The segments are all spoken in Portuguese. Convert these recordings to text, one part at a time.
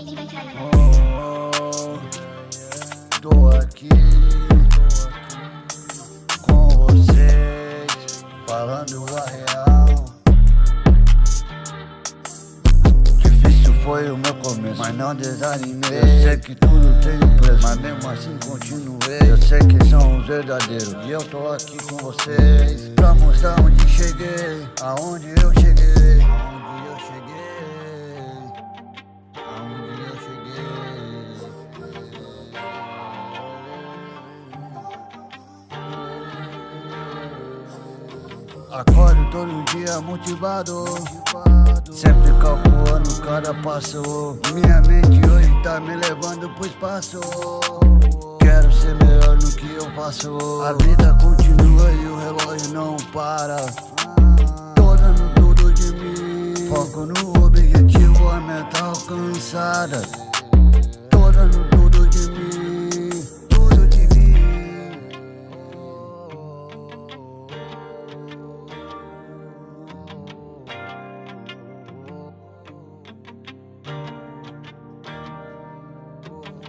Oh, tô aqui com vocês, falando a real. Difícil foi o meu começo, mas não desanimei. Eu sei que tudo tem um preço, mas mesmo assim continuei. Eu sei que são os verdadeiros e eu tô aqui com vocês pra mostrar onde cheguei, aonde eu cheguei. Acordo todo dia motivado, Sempre calculando cada passo. Minha mente hoje tá me levando pro espaço. Quero ser melhor no que eu faço. A vida continua e o relógio não para. Tô dando tudo de mim. Foco no objetivo, a meta alcançada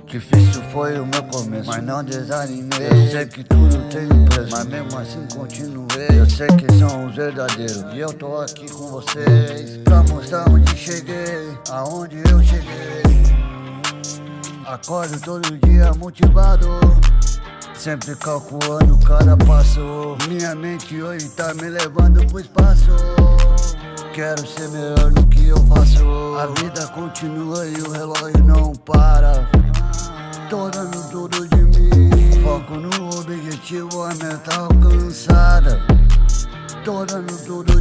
Difícil foi o meu começo, mas não desanimei. Eu sei que tudo tem um preço, mas mesmo assim continuei. Eu sei que são os verdadeiros. E eu tô aqui com vocês Pra mostrar onde cheguei, aonde eu cheguei. Acordo todo dia motivado. Sempre calculando cada passo. Minha mente hoje tá me levando pro espaço. Quero ser melhor no que eu faço. A vida continua e o relógio não para Tô dando tudo de mim Foco no objetivo, a meta alcançada Tô dando tudo